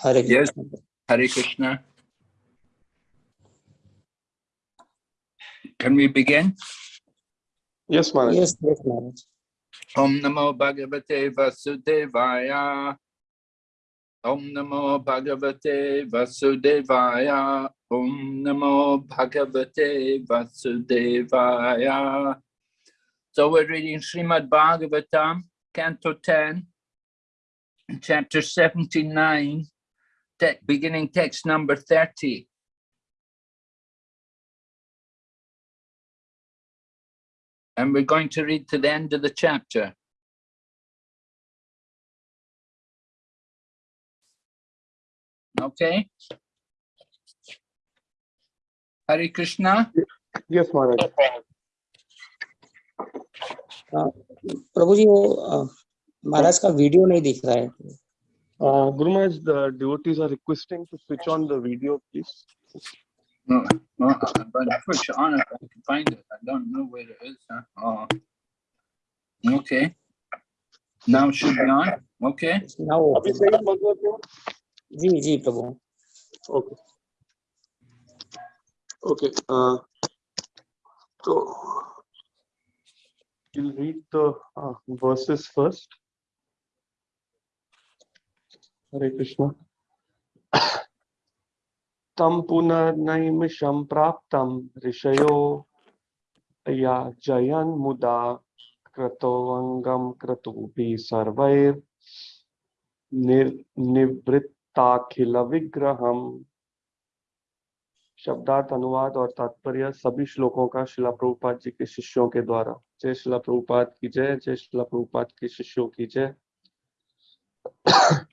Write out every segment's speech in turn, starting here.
Hare Yes. Krishna. Hare Krishna. Can we begin? Yes, Maharaj. Yes, yes, Maharaj. Om Namo Bhagavate Vasudevaya. Om Namo Bhagavate Vasudevaya. Om Namo Bhagavate Vasudevaya. So we're reading Srimad Bhagavatam, Canto 10, chapter 79, te- beginning text number 30. And we're going to read to the end of the chapter. Okay? Hare Krishna? Yes, Maharaj. प्रभु जी वो अ, महाराज का video नहीं दिख रहा है uh, Gurumaj, the devotees are requesting to switch on the video, please. No, no, uh, but I on if I can find it. I don't know where it is. Huh? Oh. Okay. Now it should be on. Okay. Now. Okay. Okay. Okay. Uh, so, you'll read the uh, verses first. Hare Krishna. तम पुनर्नैमिषं प्राप्तं ऋषयो। या जयन् मुदा क्रतोऽङ्गं क्रतुभिः सर्वैर् निर् निवृत्ताखिलविग्रहम् शब्दार्थ, अनुवाद और तात्पर्य सभी श्लोकों का शिला प्रभुपाद जी के शिष्यों के द्वारा। जय शिला प्रभुपाद की जय जय शिला प्रभुपाद के शिष्यों की जय।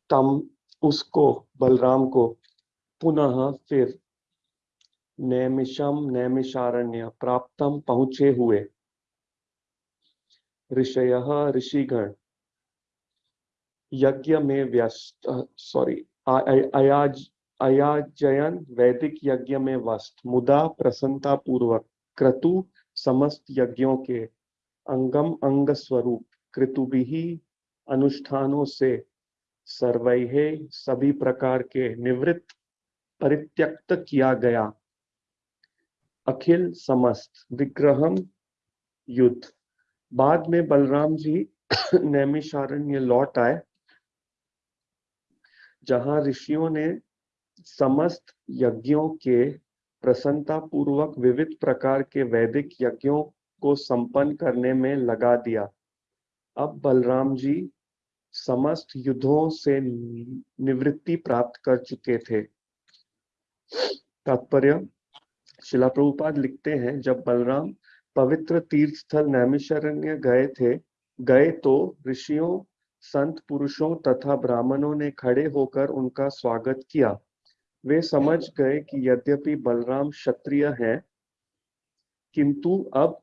तम उसको, बलराम को पुनः फिर नैमिषम, नैमिषारण्य प्राप्तम पहुँचे हुए। ऋषय ऋषिगण, यज्ञ में व्यस्त सॉरी अयाज, अयाजयन वैदिक यज्ञ में वस्त मुदा प्रसन्नता पूर्वक क्रतु समस्त यज्ञों के अंगम अंग स्वरूप क्रतुभिही अनुष्ठानों से सर्वैहे सभी प्रकार के निवृत्त परित्यक्त किया गया। अखिल समस्त विग्रहम युद्ध। बाद में बलराम जी नैमिषारण्य लौट आए, जहाँ ऋषियों ने समस्त यज्ञों के प्रसन्नता पूर्वक विविध प्रकार के वैदिक यज्ञों को संपन्न करने में लगा दिया। अब बलराम जी समस्त युद्धों से निवृत्ति प्राप्त कर चुके थे। तात्पर्य, शिला प्रभुपाद लिखते हैं, जब बलराम पवित्र तीर्थ स्थल नैमिषारण्य गए थे, गए तो ऋषियों, संत पुरुषों तथा ब्राह्मणों ने खड़े होकर उनका स्वागत किया। वे समझ गए कि यद्यपि बलराम क्षत्रिय हैं, किंतु अब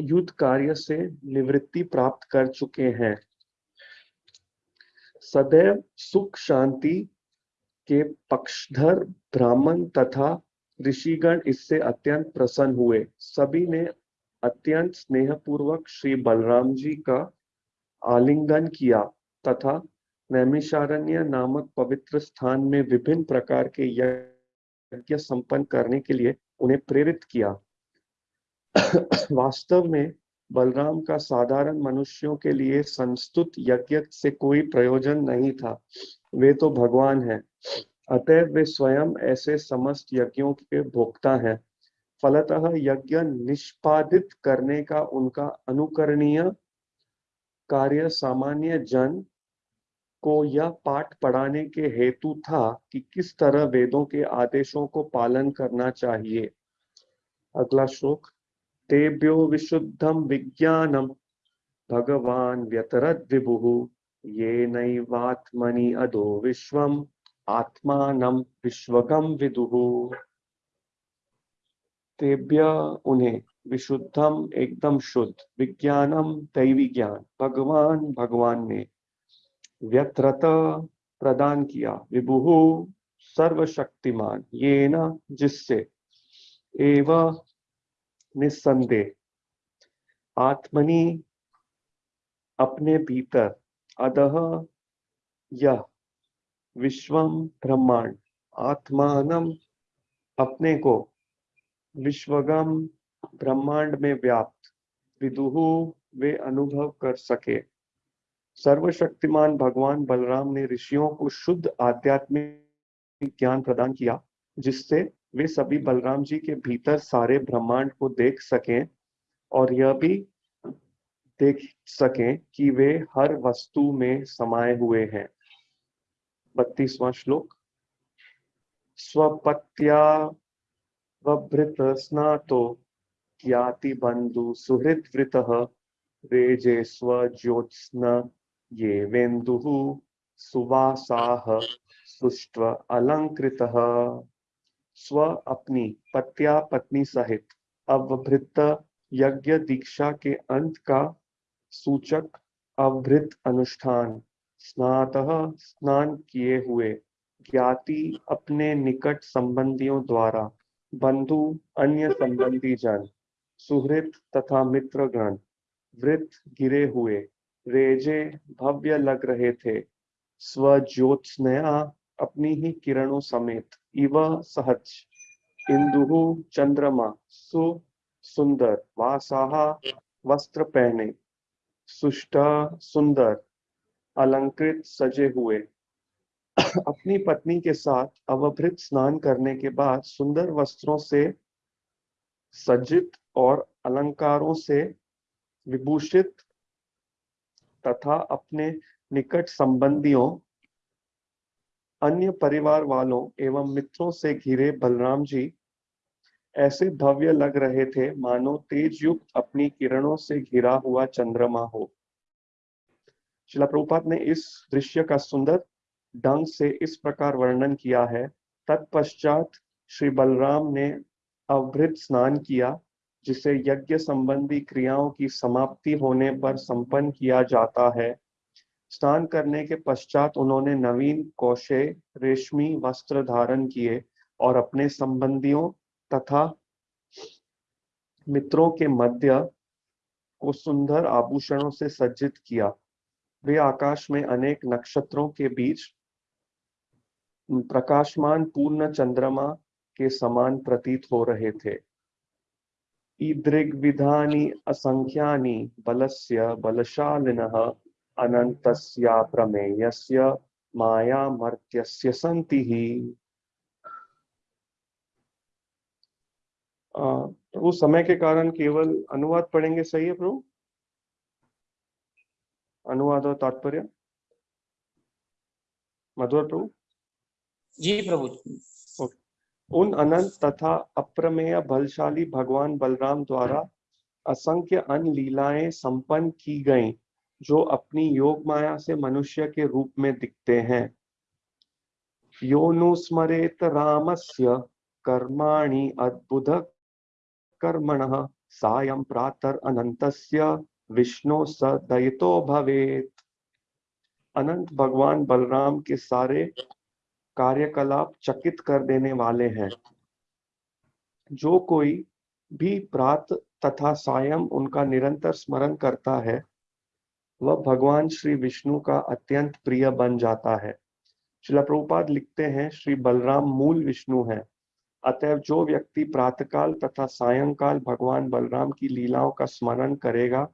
युद्ध कार्य से निवृत्ति प्राप्त कर चुके हैं। सदैव सुख शांति के पक्षधर ब्राह्मण तथा ऋषिगण इससे अत्यंत प्रसन्न हुए। सभी ने अत्यंत स्नेहपूर्वक श्री बलराम जी का आलिंगन किया तथा नैमिषारण्य नामक पवित्र स्थान में विभिन्न प्रकार के यज्ञ संपन्न करने के लिए उन्हें प्रेरित किया। वास्तव में बलराम का साधारण मनुष्यों के लिए संस्तुत यज्ञ से कोई प्रयोजन नहीं था। वे तो भगवान हैं। अतएव वे स्वयं ऐसे समस्त यज्ञों के भोक्ता हैं। फलतः यज्ञ निष्पादित करने का उनका अनुकरणीय कार्य सामान्य जन को यह पाठ पढ़ाने के हेतु था कि किस तरह वेदों के आदेशों को पालन करना चाहिए। अगला श्लोक। तेभ्यो विशुद्धम विज्ञानम भगवान व्यतरद विभु ये नैवात्मनि अधो विश्वम आत्मानम विश्वगम विदुः। तेभ्य, उन्हें विशुद्धम एकदम शुद्ध विज्ञानम दैवी ज्ञान भगवान भगवान ने व्यत्रत प्रदान किया। विभु सर्वशक्तिमान ये न जिससे। एव निस्संदेह। आत्मनि अपने भीतर अदह यह विश्वम ब्रह्मांड आत्मानम अपने को विश्वगम ब्रह्मांड में व्याप्त, विदुहु वे अनुभव कर सके। सर्वशक्तिमान भगवान बलराम ने ऋषियों को शुद्ध आध्यात्मिक ज्ञान प्रदान किया, जिससे वे सभी बलराम जी के भीतर सारे ब्रह्मांड को देख सकें और यह भी देख सकें कि वे हर वस्तु में समाये हुए हैं। बत्तीसवां श्लोक। स्वपत्या वभृत स्नातो ज्ञाति बंधु सुहृद वृत रेजे स्वज्योत्स्न ये वेन्दु सुवासाः सुष्व अलंकृतः स्व अपनी, पत्या पत्नी सहित। अवभृत यज्ञ दीक्षा के अंत का सूचक अवभृत अनुष्ठान। स्नातः स्नान किए हुए ज्ञाति अपने निकट संबंधियों द्वारा, बंधु, अन्य संबंधी जन, सुहृत तथा मित्रगण वृत गिरे हुए, रेजे भव्य लग रहे थे। स्वज्योत्स्नया अपनी ही किरणों समेत इव सहज इंदु चंद्रमा सु सुंदर वासाहा वस्त्र पहने सुष्ट सुंदर अलंकृत सजे हुए। अपनी पत्नी के साथ अवभृत स्नान करने के बाद सुंदर वस्त्रों से सज्जित और अलंकारों से विभूषित तथा अपने निकट संबंधियों अन्य परिवार वालों एवं मित्रों से घिरे बलराम जी, ऐसे भव्य लग रहे थे मानो तेज युक्त अपनी किरणों से घिरा हुआ चंद्रमा हो। शिला प्रभुपाद ने इस दृश्य का सुंदर ढंग से इस प्रकार वर्णन किया है। तत्पश्चात श्री बलराम ने अवृत स्नान किया, जिसे यज्ञ संबंधी क्रियाओं की समाप्ति होने पर संपन्न किया जाता है। स्नान करने के पश्चात उन्होंने नवीन कौशे, रेशमी वस्त्र धारण किए और अपने संबंधियों तथा मित्रों के मध्य को सुंदर आभूषणों से सज्जित किया। वे आकाश में अनेक नक्षत्रों के बीच प्रकाशमान पूर्ण चंद्रमा के समान प्रतीत हो रहे थे। ईदृग्विधानि, असंख्यानि, बलस्य, बलशालिनः अनन्तस्य प्रमेयस्य मायामर्त्यस्य सन्ति। ही प्रभु समय के कारण केवल अनुवाद पढ़ेंगे सही है प्रभु? अनुवाद और तात्पर्य? मधुर प्रभु? जी प्रभु। उन अनंत तथा अप्रमेय बलशाली भगवान बलराम द्वारा असंख्य अन लीलाएँ संपन्न की गईं। जो अपनी योग माया से मनुष्य के रूप में दिखते हैं। योनुस्मरेत रामस्य कर्माणि अद्भुत कर्मणः, सायं प्रातर अनंतस्य विष्णु स दयितो भवेत। अनंत भगवान बलराम के सारे कार्यकलाप चकित कर देने वाले हैं। जो कोई भी प्रात तथा सायं उनका निरंतर स्मरण करता है वह भगवान श्री विष्णु का अत्यंत प्रिय बन जाता है। शिला प्रभुपाद लिखते हैं, श्री बलराम मूल विष्णु है। अतएव जो व्यक्ति प्रातकाल तथा सायंकाल भगवान बलराम की लीलाओं का स्मरण करेगा,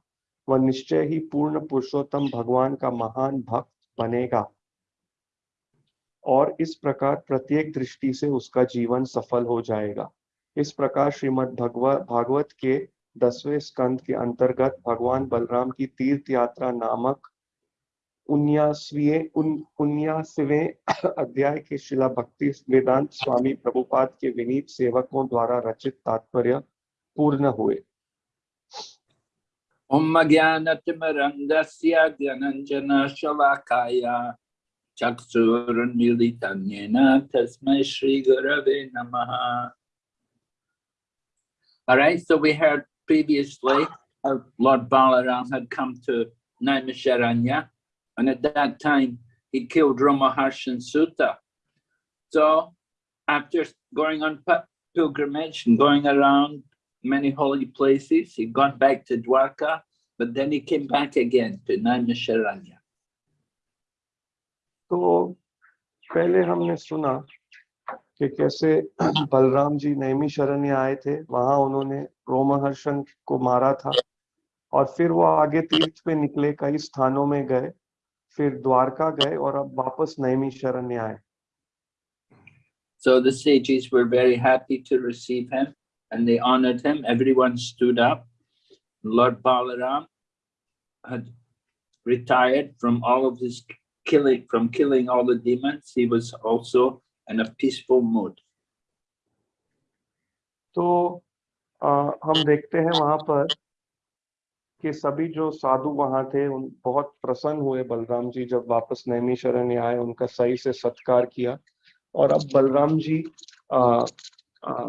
वह निश्चय ही पूर्ण पुरुषोत्तम भगवान का महान भक्त बनेगा। और इस प्रकार प्रत्येक दृष्टि से उसका जीवन सफल हो जाएगा। इस प्रकार श्रीमद भगवत भागवत के दसवें स्कंद के अंतर्गत भगवान बलराम की तीर्थ यात्रा नामक उन अध्याय के शिला भक्ति वेदांत स्वामी प्रभुपाद के विनीत सेवकों द्वारा रचित तात्पर्य पूर्ण हुए। ओम नमः। All right, so we heard previously how Lord Balaram had come to Naimisharanya, and at that time he killed Ramaharshan Sutta. So after going on pilgrimage and going around many holy places, he got back to Dwarka, but then he came back again to Naimisharanya. तो पहले हमने सुना कि कैसे बलराम जी नैमी शरण्य आए थे वहाँ उन्होंने रोमहर्षण को मारा था और फिर वो आगे तीर्थ पे निकले कई स्थानों में गए फिर द्वारका गए और अब वापस नैमी शरण्य आए So the sages were very happy to receive him and they honored him. Everyone stood up. Lord Balaram had retired from all of his killing, from killing all the demons. He was also in a peaceful mood. तो हम देखते हैं वहाँ पर कि सभी जो साधु वहाँ थे उन बहुत प्रसन्न हुए बलराम जी जब वापस नैमी शरण आए उनका सही से सत्कार किया और अब बलराम जी आ, आ,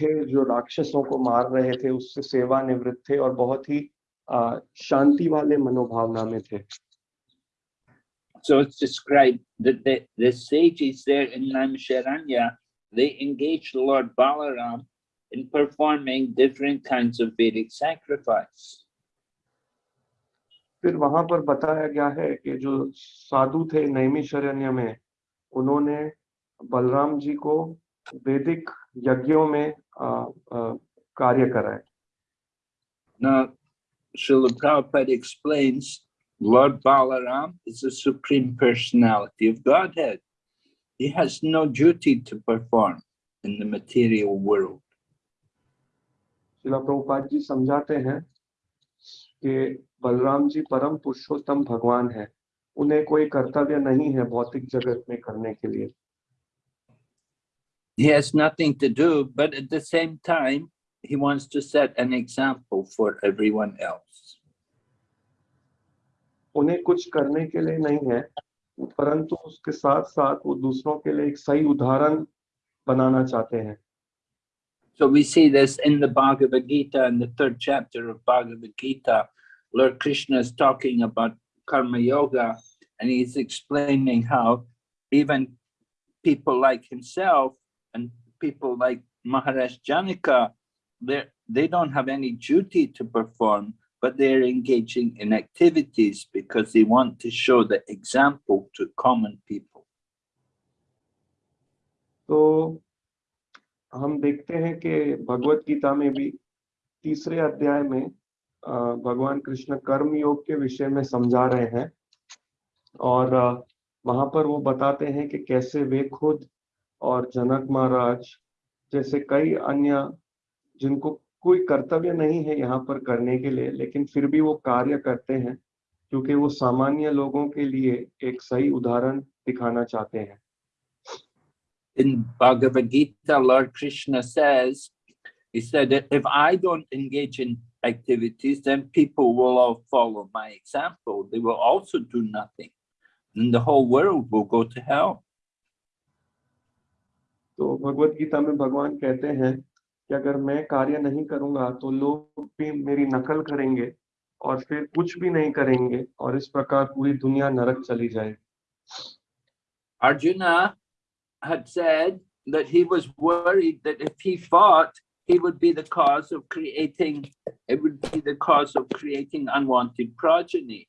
थे जो राक्षसों को मार रहे थे उससे सेवानिवृत्त थे और बहुत ही आ, शांति वाले मनोभावना में थे So it's described that the, the sages there in Naimisharanya, they engaged Lord Balaram in performing different kinds of Vedic sacrifice. फिर वहां पर बताया गया है कि जो साधु थे नैमिशरण्य में उन्होंने बलराम जी को वैदिक यज्ञों में आ, आ, कार्य कराए Now, Srila Prabhupada explains Lord Balaram is the supreme personality of Godhead. He has no duty to perform in the material world. शिला प्रभुपाद जी समझाते हैं कि बलराम जी परम पुरुषोत्तम भगवान है उन्हें कोई कर्तव्य नहीं है भौतिक जगत में करने के लिए He has nothing to do, but at the same time, he wants to set an example for everyone else. उन्हें कुछ करने के लिए नहीं है परंतु उसके साथ साथ वो दूसरों के लिए एक सही उदाहरण बनाना चाहते हैं So we see this in the Bhagavad Gita, in the third chapter of Bhagavad Gita. Lord Krishna is talking about karma yoga, and he's explaining how even people like himself and people like Maharaj Janaka, they they don't have any duty to perform, But they're engaging in activities because they want to show the example to common people. तो हम देखते हैं कि भगवत गीता में भी तीसरे अध्याय में भगवान कृष्ण कर्म योग के विषय में समझा रहे हैं और वहाँ पर वो बताते हैं कि कैसे वे खुद और जनक महाराज जैसे कई अन्य जिनको कोई कर्तव्य नहीं है यहाँ पर करने के लिए लेकिन फिर भी वो कार्य करते हैं क्योंकि वो सामान्य लोगों के लिए एक सही उदाहरण दिखाना चाहते हैं in Bhagavad Gita, Lord Krishna says, he said, that if I don't engage in activities, then people will all follow my example. They will also do nothing. And the whole world will go to hell. तो भगवत गीता में भगवान कहते हैं कि अगर मैं कार्य नहीं करूंगा तो लोग भी मेरी नकल करेंगे और फिर कुछ भी नहीं करेंगे और इस प्रकार पूरी दुनिया नरक चली जाए Arjuna had said that he was worried that if he fought, he would be the cause of creating, it would be the cause of creating unwanted progeny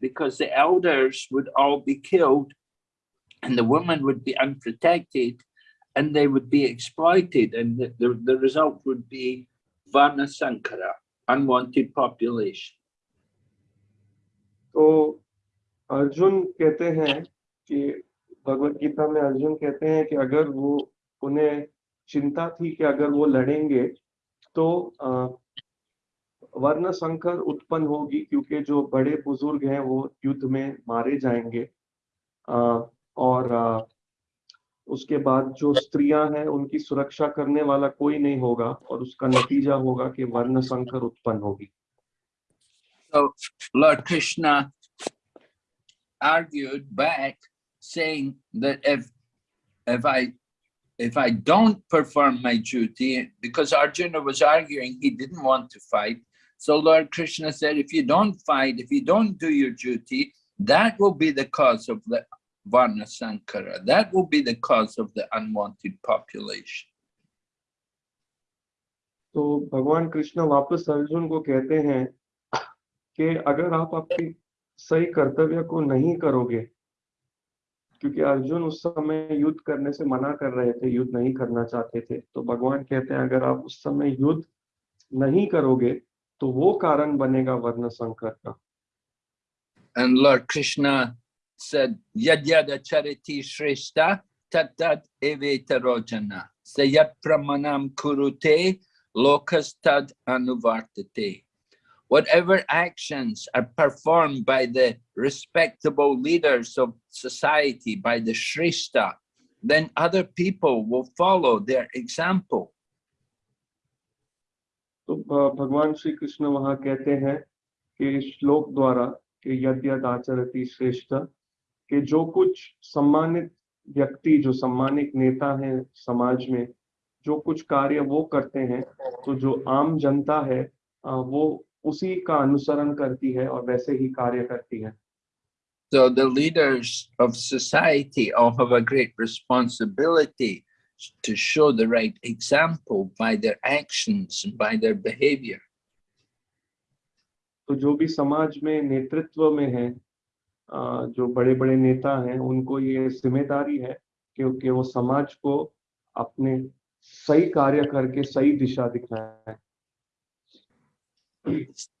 because the elders would all be killed and the women would be unprotected and they would be exploited and the, the, the result would be Varna Sankara, unwanted population. तो अर्जुन कहते हैं कि भगवत गीता में अर्जुन कहते हैं कि अगर वो उन्हें चिंता थी कि अगर वो लड़ेंगे तो वर्ण संकर उत्पन्न होगी क्योंकि जो बड़े बुज़ुर्ग हैं वो युद्ध में मारे जाएँगे अ, और अ, उसके बाद जो स्त्रियाँ हैं उनकी सुरक्षा करने वाला कोई नहीं होगा और उसका नतीजा होगा कि वर्ण संकर उत्पन्न होगी So Lord Krishna argued back saying that if if I if I don't perform my duty, because Arjuna was arguing he didn't want to fight. So Lord Krishna said, if you don't fight, if you don't do your duty, that will be the cause of the Varna Sankara. That will be the cause of the unwanted population. तो भगवान कृष्ण वापस अर्जुन को कहते हैं कि अगर आप आपके सही कर्तव्य को नहीं करोगे क्योंकि अर्जुन उस समय युद्ध करने से मना कर रहे थे युद्ध नहीं करना चाहते थे तो भगवान कहते हैं अगर आप उस समय युद्ध नहीं करोगे तो वो कारण बनेगा वर्ण संकर का And Lord Krishna said, Yad yada chariti shrestha tat tat eveta rojana. Sayat pramanam kurute lokas tad anuvartate. Whatever actions are performed by the respectable leaders of society, by the shrestha, then other people will follow their example. तो भ- भगवान श्री कृष्ण वहां कहते हैं कि इस श्लोक द्वारा कि यद यद आचरति श्रेष्ठ कि जो कुछ सम्मानित व्यक्ति जो सम्मानित नेता हैं समाज में जो कुछ कार्य वो करते हैं तो जो आम जनता है वो उसी का अनुसरण करती है और वैसे ही कार्य करती है So the leaders of society all have a great responsibility to show the right example by their actions and by their behavior. तो जो भी समाज में नेतृत्व में है अ, जो बड़े बड़े नेता हैं उनको ये ज़िम्मेदारी है क्योंकि वो समाज को अपने सही कार्य करके सही दिशा दिखाए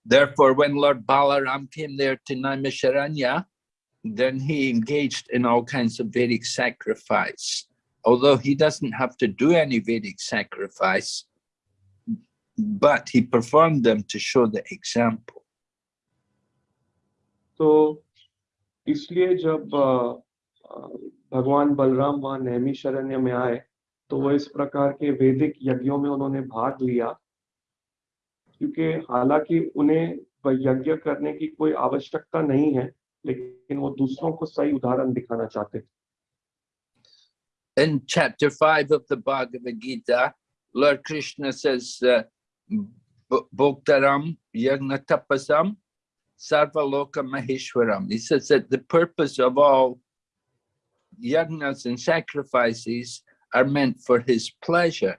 Therefore, when Lord Balaram came there to Naimisharanya, then he engaged in all kinds of Vedic sacrifice. Although he doesn't have to do any Vedic sacrifice, but he performed them to show the example. तो इसलिए जब भगवान बलराम वहाँ नैमी शरण्य में आए तो वो इस प्रकार के वैदिक यज्ञों में उन्होंने भाग लिया। क्योंकि हालाँकि उन्हें यज्ञ करने की कोई आवश्यकता नहीं है लेकिन वो दूसरों को सही उदाहरण दिखाना चाहते थे। In chapter 5 of the Bhagavad Gita, Lord Krishna says, uh, "Bh- Bhoktaram Yagna Tapasam Sarvaloka Maheshwaram. He says that the purpose of all yagnas and sacrifices are meant for his pleasure.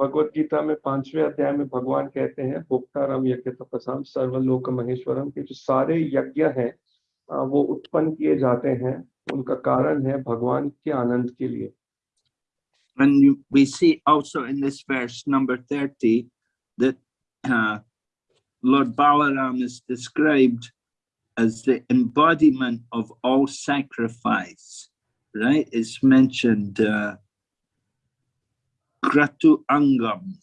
Bhagavad Gita में पांचवें अध्याय में भगवान कहते हैं भोक्ताराम यज्ञ तपसाम सर्वलोक महेश्वरम के जो सारे यज्ञ हैं अ, वो उत्पन्न किए जाते हैं उनका कारण है भगवान के आनंद के लिए And you- we see also in this verse number 30 that uh, Lord Balaram is described as the embodiment of all sacrifice, right? It's mentioned uh, Kratu Angam.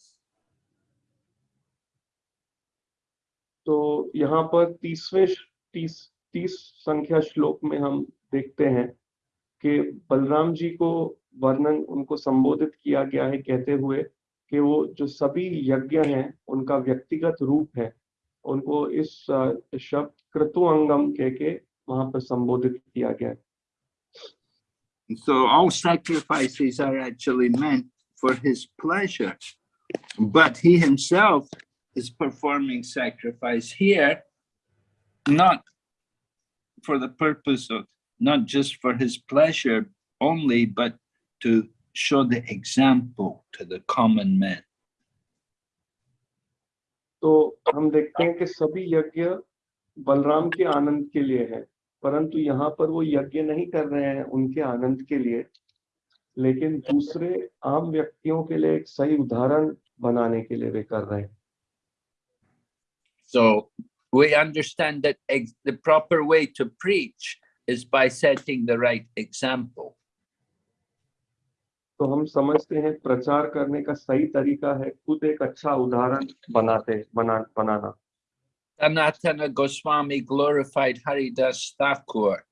तो यहाँ पर तीसवें तीस तीस संख्या श्लोक में हम देखते हैं वर्णन उनको संबोधित किया गया है कहते हुए कि वो जो सभी यज्ञ हैं उनका व्यक्तिगत रूप है उनको इस अ, शब्द क्रतुअंगम कह के वहां पर संबोधित किया गया है So all sacrifices are actually meant for his pleasure, but he himself is performing sacrifice here, not for the purpose of, not just for his pleasure only, but to show the example to the common man. तो हम देखते हैं कि सभी यज्ञ बलराम के आनंद के लिए है, परंतु यहाँ पर वो यज्ञ नहीं कर रहे हैं उनके आनंद के लिए, लेकिन दूसरे आम व्यक्तियों के लिए एक सही उदाहरण बनाने के लिए वे कर रहे हैं So, we understand that the proper way to preach is by setting the right example. तो हम समझते हैं प्रचार करने का सही तरीका है खुद एक अच्छा उदाहरण बनाते बना बनाना Sanatana Goswami glorified Haridas Thakur.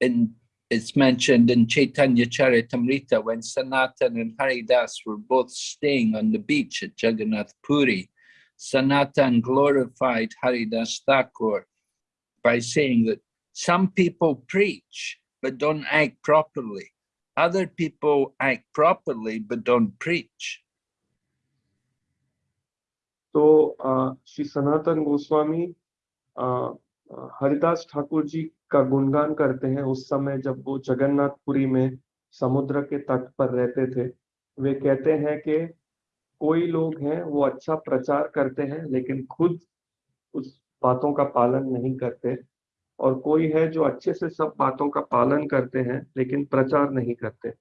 In, it's mentioned in Chaitanya Charitamrita when Sanatan and Haridas were both staying on the beach at Jagannath Puri. Sanatan glorified Haridas Thakur by saying that some people preach but don't act properly. Other people act properly but don't preach. तो श्री सनातन गोस्वामी हरिदास ठाकुर जी का गुणगान करते हैं उस समय जब वो जगन्नाथपुरी में समुद्र के तट पर रहते थे वे कहते हैं कि कोई लोग हैं, वो अच्छा प्रचार करते हैं लेकिन खुद उस बातों का पालन नहीं करते और कोई है जो अच्छे से सब बातों का पालन करते हैं लेकिन प्रचार नहीं करते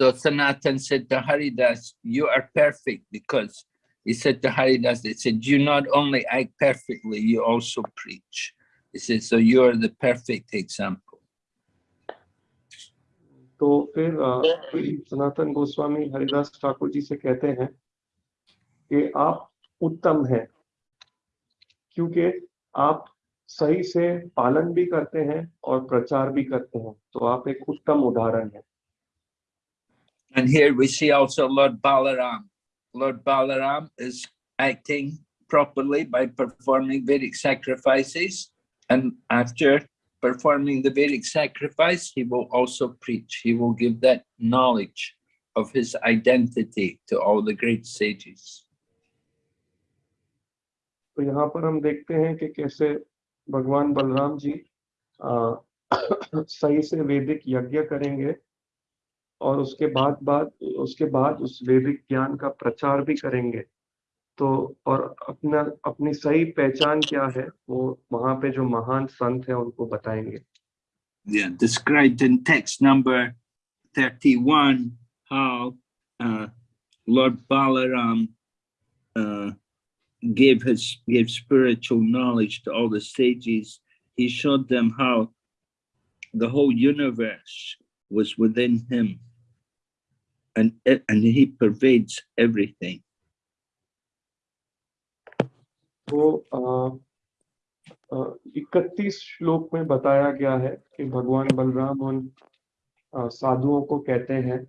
So Sanatan said to Haridas, you are perfect because he said to Haridas, they said, you not only act perfectly, you also preach. He said, so you are the perfect example. तो फिर अ, सनातन गोस्वामी हरिदास ठाकुर जी से कहते हैं कि आप उत्तम हैं क्योंकि आप सही से पालन भी करते हैं और प्रचार भी करते हैं तो आप एक उत्तम उदाहरण हैं And here we see also Lord Balaram. Lord Balaram is acting properly by performing Vedic sacrifices. And after performing the Vedic sacrifice, he will also preach. He will give that knowledge of his identity to all the great sages. तो यहाँ पर हम देखते हैं कि कैसे भगवान बलराम जी आ, सही से वैदिक यज्ञ करेंगे और उसके बाद बाद उसके बाद उस वैदिक ज्ञान का प्रचार भी करेंगे। तो और अपना अपनी सही पहचान क्या है वो वहाँ पे जो महान संत है उनको बताएँगे। Yeah, described in text number 31 how uh, Lord Balaram uh, gave his gave spiritual knowledge to all the sages. He showed them how the whole universe was within him, and it- and he pervades everything. तो इकतीस श्लोक में बताया गया है कि भगवान बलराम उन अ, साधुओं को कहते हैं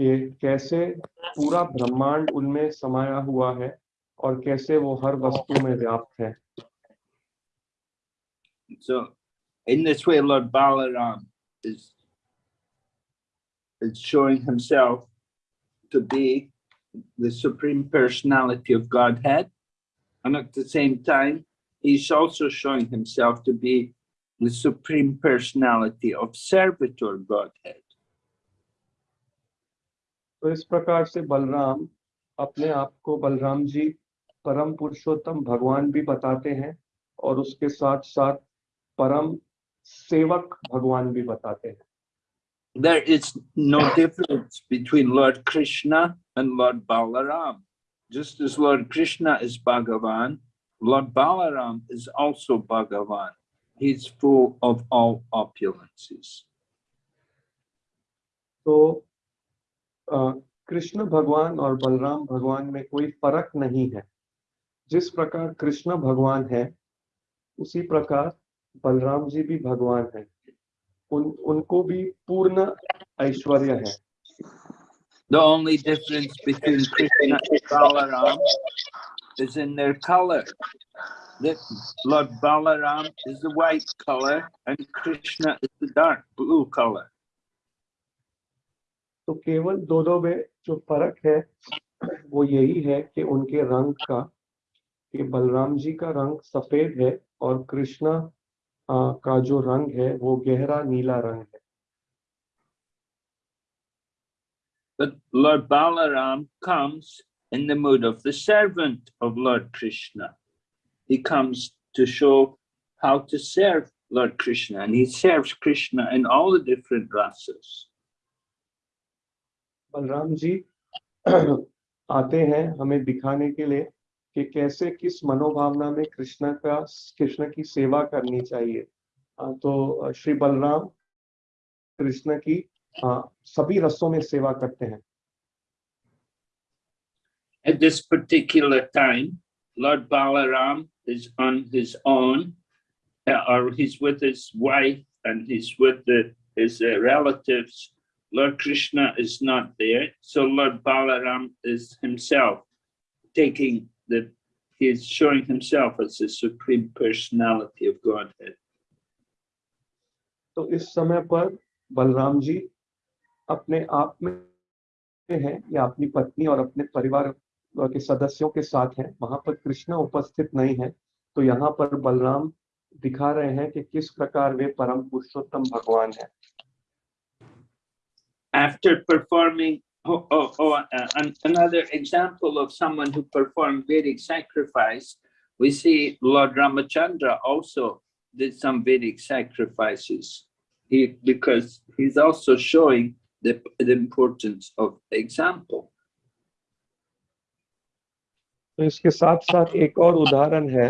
कि कैसे पूरा ब्रह्मांड उनमें समाया हुआ है और कैसे वो हर वस्तु में व्याप्त है So, in this way, Lord Balaram is is showing himself to be the supreme personality of Godhead, and at the same time, he's also showing himself to be the supreme personality of servitor Godhead. तो इस प्रकार से बलराम अपने आप को बलराम जी परम पुरुषोत्तम भगवान भी बताते हैं और उसके साथ साथ परम सेवक भगवान भी बताते हैं There is no difference between Lord Krishna and Lord Balaram. Just as Lord Krishna is Bhagavan, Lord Balaram is also Bhagavan. He's full of all opulences. तो अ, कृष्ण भगवान और बलराम भगवान में कोई फ़र्क नहीं है जिस प्रकार कृष्ण भगवान है उसी प्रकार बलराम जी भी भगवान है उन उनको भी पूर्ण ऐश्वर्य है The only difference between Krishna and Balaram is in their color. That Lord Balaram is the white color and Krishna is the dark blue color. तो केवल दोनों में जो फ़र्क है वो यही है कि उनके रंग का कि बलराम जी का रंग सफ़ेद है और कृष्णा का जो रंग है वो गहरा नीला रंग है But Lord Balaram comes in the mood of the servant of Lord Krishna. He comes to show how to serve Lord Krishna, and he serves Krishna in all the different rasas. Balram ji आते हैं हमें दिखाने के लिए कि कैसे किस मनोभावना में कृष्ण का कृष्ण की सेवा करनी चाहिए तो श्री बलराम कृष्ण की सभी रसों में सेवा करते हैं At this particular time, Lord Balaram is on his own, uh, or he's with his wife and he's with the, his uh, relatives. Lord Krishna is not there, so Lord Balaram is himself taking the, he's showing himself as the supreme personality of Godhead. तो इस समय पर बलराम जी अपने आप में हैं या अपनी पत्नी और अपने परिवार के सदस्यों के साथ हैं वहाँ पर कृष्ण उपस्थित नहीं है तो यहाँ पर बलराम दिखा रहे हैं कि किस प्रकार वे परम पुरुषोत्तम भगवान है After performing, oh, oh, oh, uh, an- another example of someone who performed Vedic sacrifice we see Lord Ramachandra also did some Vedic sacrifices. He, because he's also showing the, the importance of example. तो इसके साथ साथ एक और उदाहरण है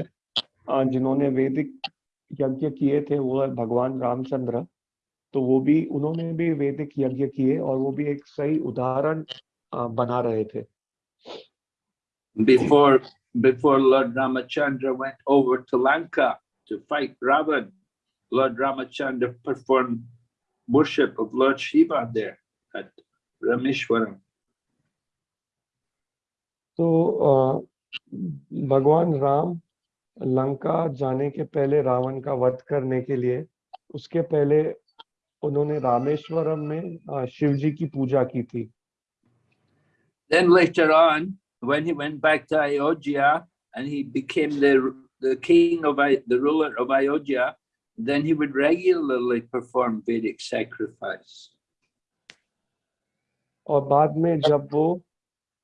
अ, जिन्होंने वैदिक यज्ञ किए थे वो है भगवान रामचंद्र तो वो भी उन्होंने भी वैदिक यज्ञ किए और वो भी एक सही उदाहरण बना रहे थे। Before before Lord Ramachandra went over to Lanka to fight Ravana Lord Ramachandra perform worship of Lord Shiva there at Rameswaram तो भगवान राम लंका जाने के पहले रावण का वध करने के लिए उसके पहले उन्होंने रामेश्वरम में शिव जी की पूजा की थी Then later on, when he went back to Ayodhya and he became the, the king of, the ruler of Ayodhya, then he would regularly perform Vedic sacrifice. और बाद में जब वो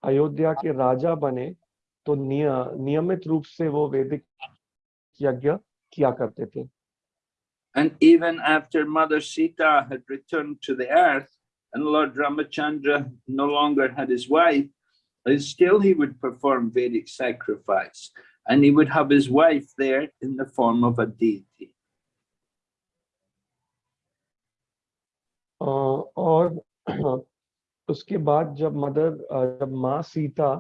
अयोध्या के राजा बने तो निय, नियमित रूप से वो वैदिक यज्ञ किया करते थे And even after Mother Sita had returned to the earth and Lord Ramachandra no longer had his wife, uh, still he would perform Vedic sacrifice. And he would have his wife there in the form of a deity. अ, और उसके बाद जब mother अ, जब माँ सीता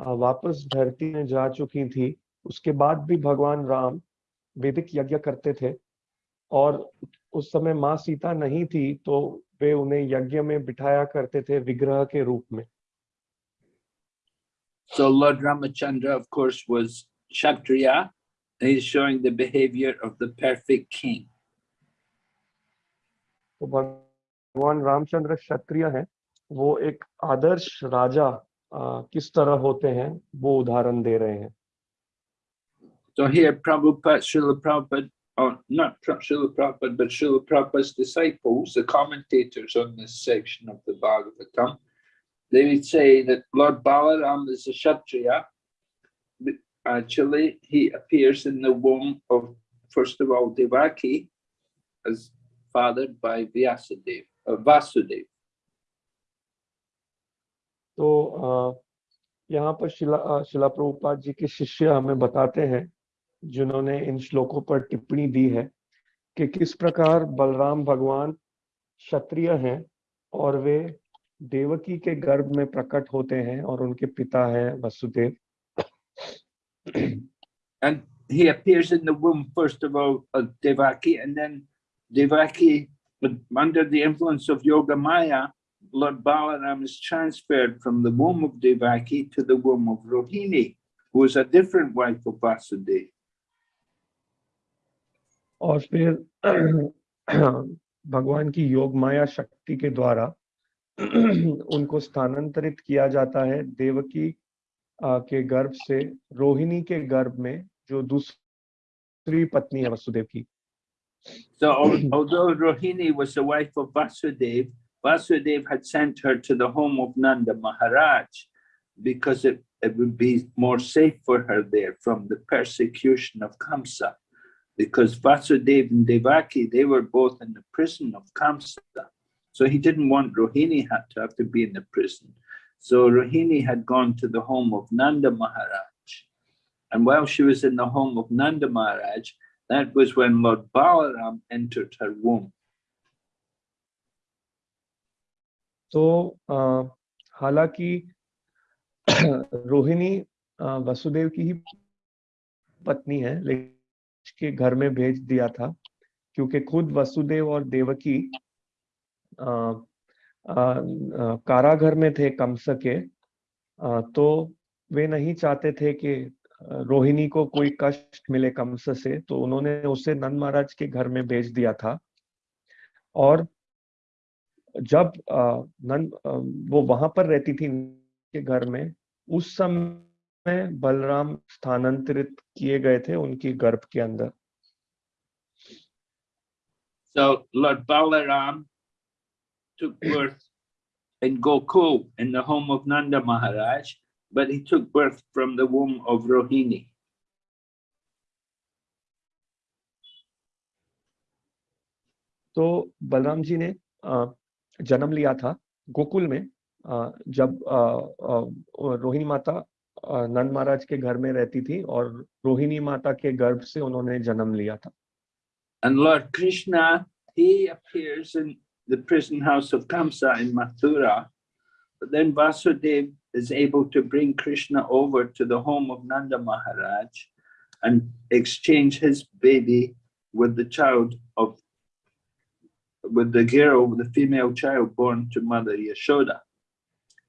अ, वापस धरती में जा चुकी थी उसके बाद भी भगवान राम वैदिक यज्ञ करते थे और उस समय माँ सीता नहीं थी तो वे उन्हें यज्ञ में बिठाया करते थे विग्रह के रूप में So Lord Ramachandra, of course, was Kshatriya. and He's showing the behavior of the perfect king. तो भगवान रामचंद्र क्षत्रिय हैं वो एक आदर्श राजा अ, किस तरह होते हैं वो उदाहरण दे रहे हैं So here Prabhupada, Srila Prabhupada, or not Pra- Srila Prabhupada, but Srila Prabhupada's disciples, the commentators on this section of the Bhagavatam, they would say that Lord Balaram is a Kshatriya. but Actually, he appears in the womb of, first of all, Devaki, as fathered by Vyasadeva, uh, Vasudev. तो अ, यहाँ पर शिला अ, शिला प्रभुपाद जी के शिष्य हमें बताते हैं जिन्होंने इन श्लोकों पर टिप्पणी दी है कि किस प्रकार बलराम भगवान क्षत्रिय हैं और वे देवकी के गर्भ में प्रकट होते हैं और उनके पिता है Vasudev And he appears in the womb, first of all, of Devaki, and then Devaki, under the influence of Yoga Maya, Lord Balaram is transferred from the womb of Devaki to the womb of Rohini, who is a different wife of Vasudeva. और फिर भगवान की योग माया शक्ति के द्वारा उनको स्थानांतरित किया जाता है देवकी के गर्भ से रोहिणी के गर्भ में जो दूसरी पत्नी है वसुदेव की So although Rohini was the wife of Vasudeva, Vasudeva had sent her to the home of Nanda Maharaj because it, it would be more safe for her there from the persecution of Kamsa. because Vasudev and Devaki, they were both in the prison of Kamsa. So he didn't want Rohini had to have to be in the prison. So Rohini had gone to the home of Nanda Maharaj. And while she was in the home of Nanda Maharaj, that was when Lord Balaram entered her womb. So, uh, halaki Rohini uh, Vasudev ki hi patni hai, उसके घर में भेज दिया था क्योंकि खुद वसुदेव और देवकी कारागर में थे कंस के अ, तो वे नहीं चाहते थे कि रोहिणी को कोई कष्ट मिले कमस से तो उन्होंने उसे नंद महाराज के घर में भेज दिया था। और जब नंद वो वहाँ पर रहती थी के घर में उस समय में बलराम स्थानांतरित किए गए थे उनकी गर्भ के अंदर So Lord Balaram took birth in Gokul in the home of Nanda Maharaj, but he took birth from the womb of Rohini. So Balram ji ne janam liya tha Gokul में jab Rohini mata नंद महाराज के घर में रहती थी और रोहिणी माता के गर्भ से उन्होंने जन्म लिया था And Lord Krishna, he appears in the prison house of Kamsa in Mathura. But then Vasudev is able to bring Krishna over to the home of Nanda Maharaj and exchange his baby with the child of, with the girl, the female child born to Mother Yashoda.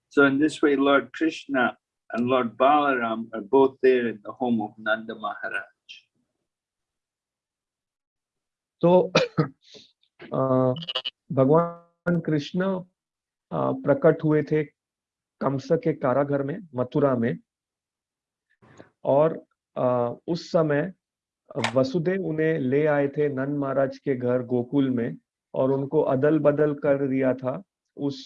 So in this way, Lord Krishna and Lord Balaram are both there in the home of Nanda Maharaj. तो अ, भगवान कृष्ण प्रकट हुए थे कंस के कारागर में मथुरा में और उस समय वसुदेव उन्हें ले आए थे नंद महाराज के घर गोकुल में और उनको अदल बदल कर दिया था उस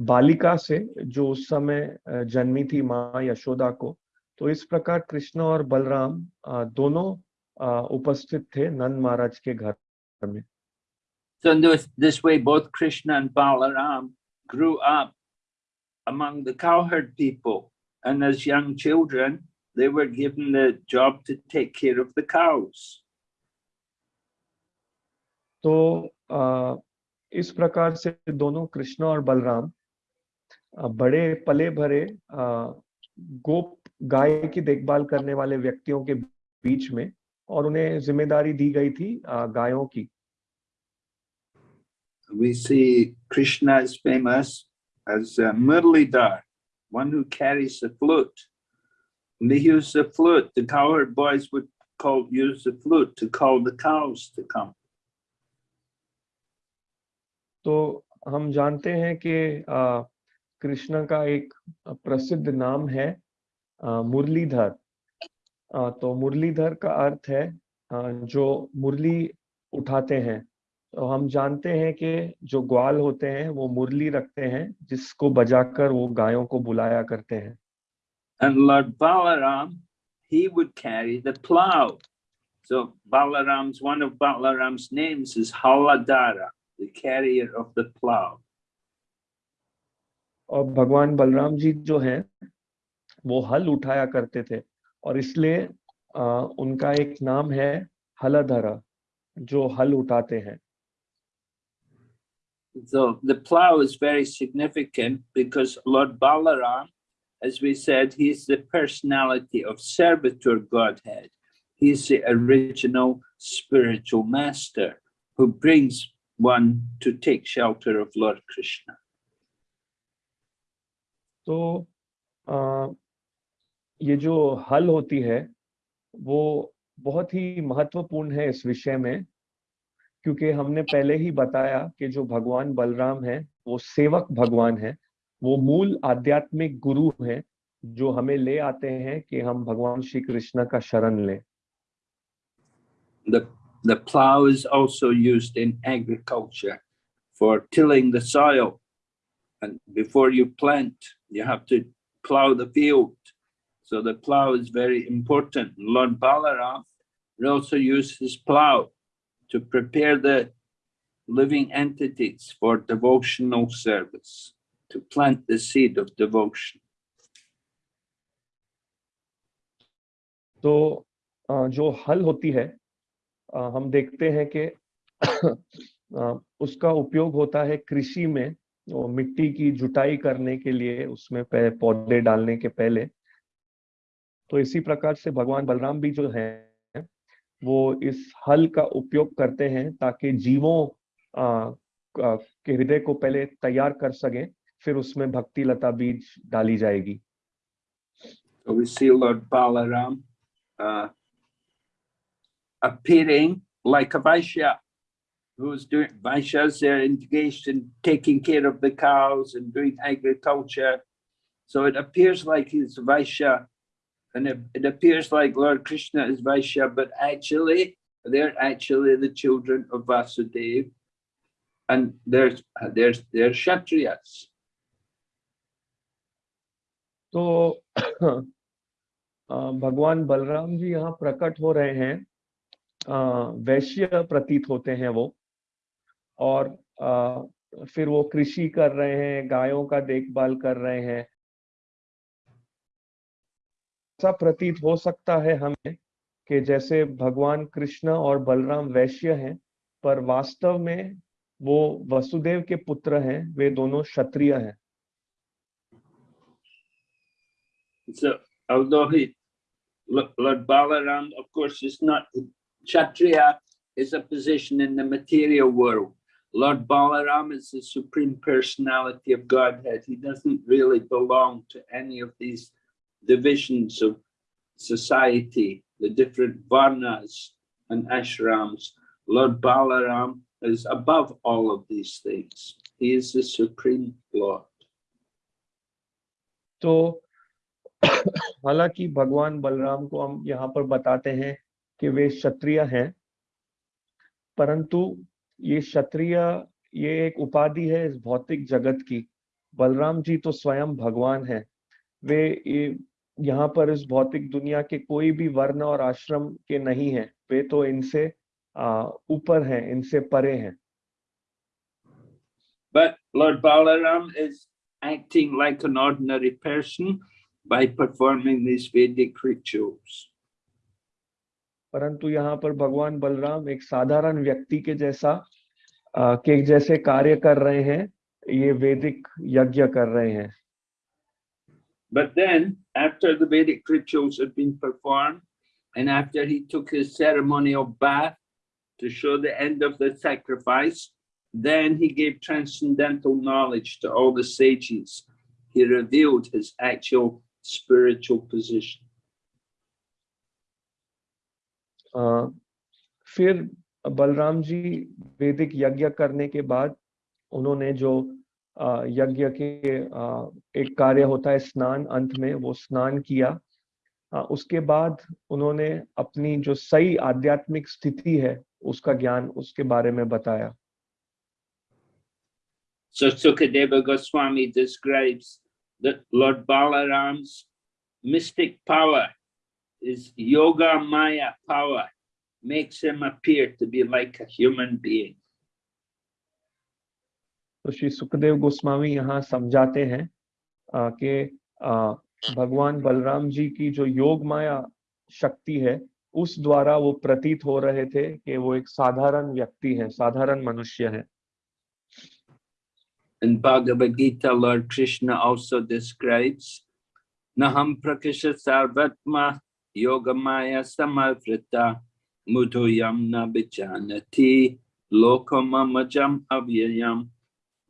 बालिका से जो उस समय जन्मी थी माँ यशोदा को तो इस प्रकार कृष्ण और बलराम दोनों उपस्थित थे नंद महाराज के घर में So in this, this way, both Krishna and Balaram grew up among the cowherd people. And as young children, they were given the job to take care of the cows. तो अ, इस प्रकार से दोनों कृष्ण और बलराम अ, बड़े पले भरे गोप गाय की देखभाल करने वाले व्यक्तियों के बीच में और उन्हें ज़िम्मेदारी दी गई थी गायों की We see Krishna is famous as uh, Murlidhar, one who carries the flute. When they use the flute, the cowherd boys would call use the flute to call the cows to come. तो हम जानते हैं कि अ, कृष्ण का एक प्रसिद्ध नाम है मुरलीधर तो मुरलीधर का अर्थ है जो मुरली उठाते हैं तो हम जानते हैं कि जो ग्वाल होते हैं वो मुरली रखते हैं जिसको बजाकर वो गायों को बुलाया करते हैं And Lord Balaram, he would carry the plow. So Balaram's, one of Balaram's names is Haladara, the carrier of the plow. और भगवान बलराम जी जो हैं वो हल उठाया करते थे और इसलिए अ, उनका एक नाम है हलधरा जो हल उठाते हैं So the plow is very significant because Lord Balaram, as we said, he's the personality of servitor Godhead. He's the original spiritual master who brings one to take shelter of Lord Krishna. तो अ, ये जो हल होती है वो बहुत ही महत्वपूर्ण है इस विषय में क्योंकि हमने पहले ही बताया कि जो भगवान बलराम है वो सेवक भगवान है वो मूल आध्यात्मिक गुरु है जो हमें ले आते हैं कि हम भगवान श्री कृष्ण का शरण लें The, the plow is also used in agriculture for tilling the soil. And before you plant, you have to plow the field. So the plow is very important. Lord Balaram will also use his plow to prepare the living entities for devotional service, to plant the seed of devotion. तो अ, जो हल होती है अ, हम देखते हैं कि अ, उसका उपयोग होता है कृषि में वो मिट्टी की जुताई करने के लिए उसमें पौधे डालने के पहले। तो इसी प्रकार से भगवान बलराम भी जो है वो इस हल का उपयोग करते हैं ताकि जीवों के हृदय को पहले तैयार कर सकें फिर उसमें भक्ति लता बीज डाली जाएगी। So we see Lord Balaram uh, appearing like a Vaishya, who's doing Vaishyas, they're engaged in taking care of the cows and doing agriculture. So it appears like he's Vaishya, and it, it appears like Lord Krishna is Vaishya, but actually, they're actually the children of Vasudeva, and they're, they're, they're Kshatriyas. तो अ, भगवान बलराम जी यहाँ प्रकट हो रहे हैं अ, वैश्य प्रतीत होते हैं वो और फिर वो कृषि कर रहे हैं गायों का देखभाल कर रहे हैं ऐसा प्रतीत हो सकता है हमें कि जैसे भगवान कृष्ण और बलराम वैश्य हैं पर वास्तव में वो वसुदेव के पुत्र हैं वे दोनों क्षत्रिय हैं So, Lord Balaram, of course, is not, Kshatriya is a position in the material world. Lord Balaram is the supreme personality of Godhead. He doesn't really belong to any of these divisions of society, the different varnas and ashrams. Lord Balaram is above all of these things. He is the supreme Lord. तो हालांकि भगवान बलराम को हम यहाँ पर बताते हैं कि वे क्षत्रिय हैं परंतु ये क्षत्रिय, ये एक उपाधि है इस भौतिक जगत की। बलराम जी तो स्वयं भगवान है। वे यहाँ पर इस भौतिक दुनिया के कोई भी वर्ण और आश्रम के नहीं है। वे तो इनसे ऊपर हैं, इनसे परे हैं। But Lord Balaram is acting like an ordinary person by performing these Vedic rituals. परंतु यहाँ पर भगवान बलराम एक साधारण व्यक्ति के जैसा आ, के जैसे कार्य कर रहे हैं ये वैदिक यज्ञ कर रहे हैं But then, after the Vedic rituals had been performed, and after he took his ceremonial bath to show the end of the sacrifice, then he gave transcendental knowledge to all the sages. He revealed his actual spiritual position. फिर बलराम जी वैदिक यज्ञ करने के बाद उन्होंने जो यज्ञ के एक कार्य होता है स्नान अंत में वो स्नान किया। उसके बाद उन्होंने अपनी जो सही आध्यात्मिक स्थिति है उसका ज्ञान उसके बारे में बताया। So Sukadeva Goswami describes that Lord Balaram's mystic power, his yoga maya power, makes him appear to be like a human being. तो श्री सुखदेव गोस्वामी यहाँ समझाते हैं कि भगवान बलराम जी की जो योग माया शक्ति है उस द्वारा वो प्रतीत हो रहे थे कि वो एक साधारण व्यक्ति है साधारण मनुष्य है In Bhagavad Gita, Lord Krishna also describes Naham Prakasha Sarvatma Yogamaya Samavrita Mudhoyam Nabhijanati Lokamamajam Avyayam.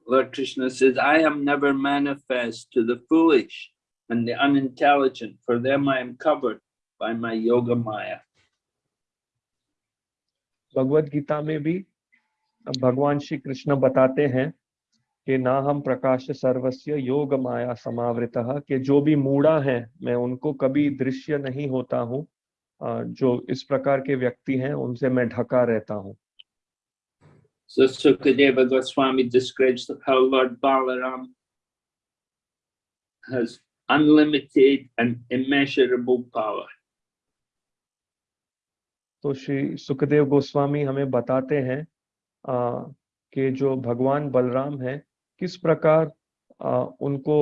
Lord Krishna says, I am never manifest to the foolish and the unintelligent, for them I am covered by my Yoga Maya. Bhagavad Gita में भी भगवान श्री कृष्ण बताते हैं कि ना हम प्रकाश सर्वस्व योग माया समावृत कि जो भी मूढ़ा है मैं उनको कभी दृश्य नहीं होता हूँ जो इस प्रकार के व्यक्ति हैं उनसे मैं ढका रहता हूँ So Sukadeva Goswami describes how Lord Balaram has unlimited and immeasurable power. तो श्री सुखदेव गोस्वामी हमें बताते हैं कि जो भगवान बलराम है किस प्रकार आ, उनको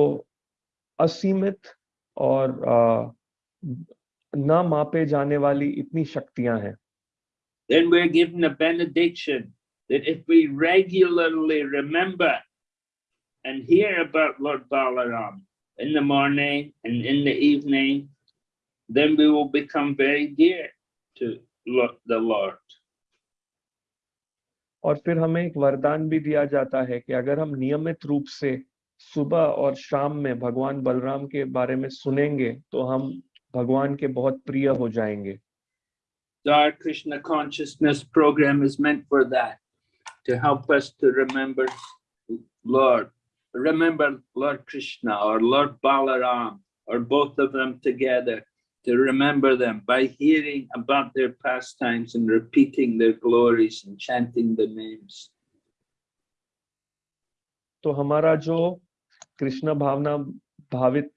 असीमित और आ, न मापे जाने वाली इतनी शक्तियाँ हैं Then we're given a benediction that if we regularly remember and hear about Lord Balaram in the morning and in the evening, then we will become very dear to the Lord. और फिर हमें एक वरदान भी दिया जाता है कि अगर हम नियमित रूप से सुबह और शाम में भगवान बलराम के बारे में सुनेंगे तो हम भगवान के बहुत प्रिय हो जाएँगे। Remember Lord Krishna or Lord Balaram or both of them together. To remember them by hearing about their pastimes and repeating their glories and chanting the names. तो हमारा जो कृष्ण भावना भावित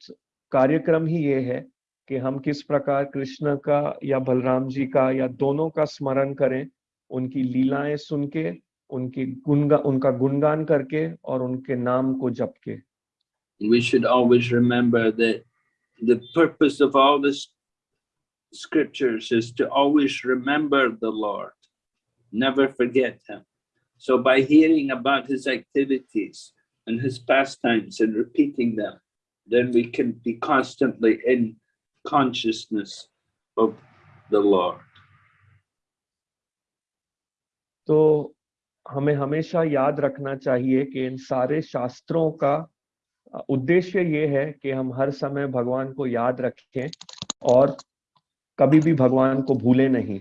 कार्यक्रम ही ये है कि हम किस प्रकार कृष्ण का या बलराम जी का या दोनों का स्मरण करें उनकी लीलाएँ सुन के उनकी गुणगा उनका गुणगान करके और उनके नाम को जप के We should always remember that the purpose of all the s- scriptures is to always remember the Lord, never forget Him. So, by hearing about His activities and His pastimes and repeating them, then we can be constantly in consciousness of the Lord. तो हमें हमेशा याद रखना चाहिए कि इन सारे शास्त्रों का अ, उद्देश्य ये है कि हम हर समय भगवान को याद रखें और कभी भी भगवान को भूले नहीं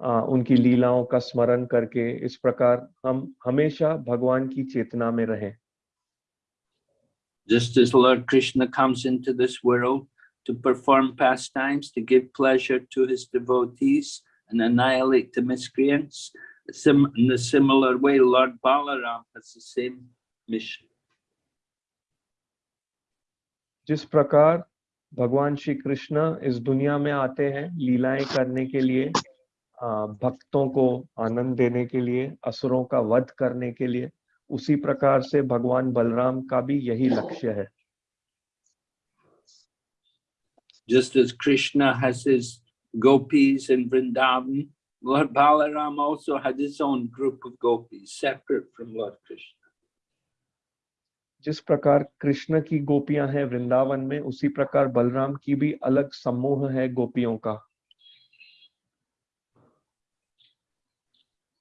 अ, उनकी लीलाओं का स्मरण करके इस प्रकार हम हमेशा भगवान की चेतना में रहें Just as Lord Krishna comes into this world to perform pastimes, to give pleasure to his devotees and annihilate the miscreants, sim in a similar way, Lord Balaram has the same mission. जिस प्रकार भगवान श्री कृष्ण इस दुनिया में आते हैं लीलाएँ करने के लिए भक्तों को आनंद देने के लिए असुरों का वध करने के लिए उसी प्रकार से भगवान बलराम का भी यही लक्ष्य है Just as Krishna has his gopis in Vrindavan, Lord Balaram also had his own group of gopis, separate from Lord Krishna. जिस प्रकार कृष्ण की गोपियाँ हैं वृंदावन में उसी प्रकार बलराम की भी अलग समूह है गोपियों का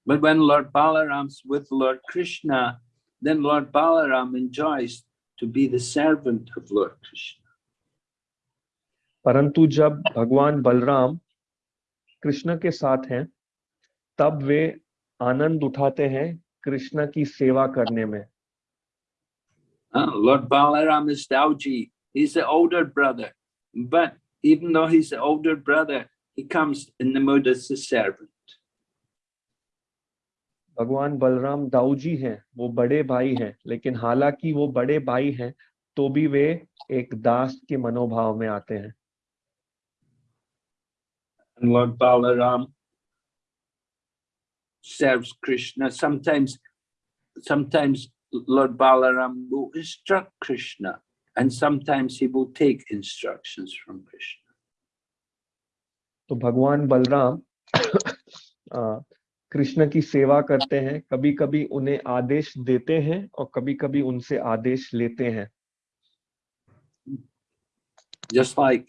But when Lord Balaram's with Lord Krishna, then Lord Balaram enjoys to be the servant of Lord Krishna. परंतु जब भगवान बलराम कृष्ण के साथ हैं तब वे आनंद उठाते हैं कृष्ण की सेवा करने में Uh, Lord Balaram is Dauji. He's the older brother. But even though he's the older brother, he comes in the mood as a servant. भगवान बलराम दाऊजी हैं वो बड़े भाई हैं लेकिन हालांकि वो बड़े भाई हैं तो भी वे एक दास के मनोभाव में आते हैं And Lord Balaram serves Krishna. Sometimes, sometimes Lord Balaram will instruct Krishna, and sometimes he will take instructions from Krishna. तो भगवान बलराम आ, कृष्ण की सेवा करते हैं कभी कभी उन्हें आदेश देते हैं और कभी कभी उनसे आदेश लेते हैं Just like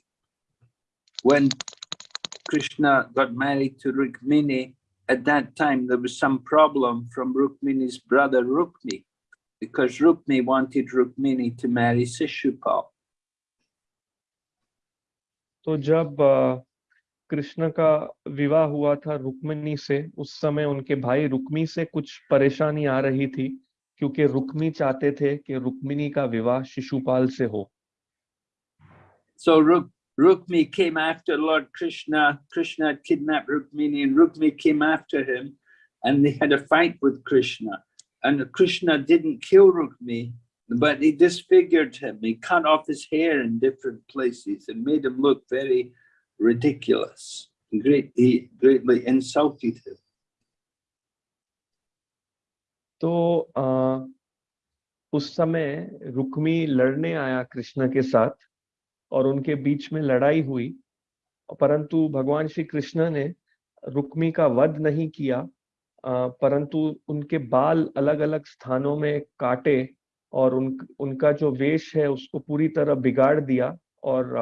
when Krishna got married to Rukmini, at that time there was some problem from Rukmini's brother Rukmi, because Rukmi wanted Rukmini to marry Sishupal. तो जब आ, कृष्ण का विवाह हुआ था रुक्मिणी से उस समय उनके भाई रुक्मी से कुछ परेशानी आ रही थी क्योंकि रुक्मी चाहते थे कि रुक्मिणी का विवाह शिशुपाल से हो So Ruk, Rukmi came after Lord Krishna. Krishna had kidnapped Rukmini, and Rukmi came after him, and they had a fight with Krishna. And Krishna didn't kill Rukmi, but he disfigured him. He cut off his hair in different places and made him look very ridiculous. Great, he greatly insulted him. तो आ, उस समय रुक्मी लड़ने आया कृष्ण के साथ और उनके बीच में लड़ाई हुई परंतु भगवान श्री कृष्ण ने रुक्मी का वध नहीं किया परंतु उनके बाल अलग अलग स्थानों में काटे और उन उनका जो वेश है उसको पूरी तरह बिगाड़ दिया और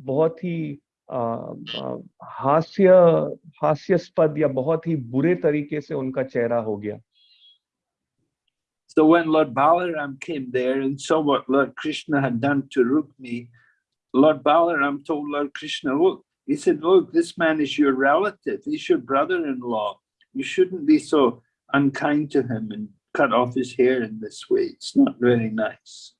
बहुत ही हास्य हास्यास्पद या बहुत ही बुरे तरीके से उनका चेहरा हो गया So when Lord Balaram came there and saw what Lord Krishna had done to Rukmi, Lord Balaram told Lord Krishna, look, he said, look, this man is your relative. He's your brother-in-law. You shouldn't be so unkind to him and cut off his hair in this way. It's not very nice.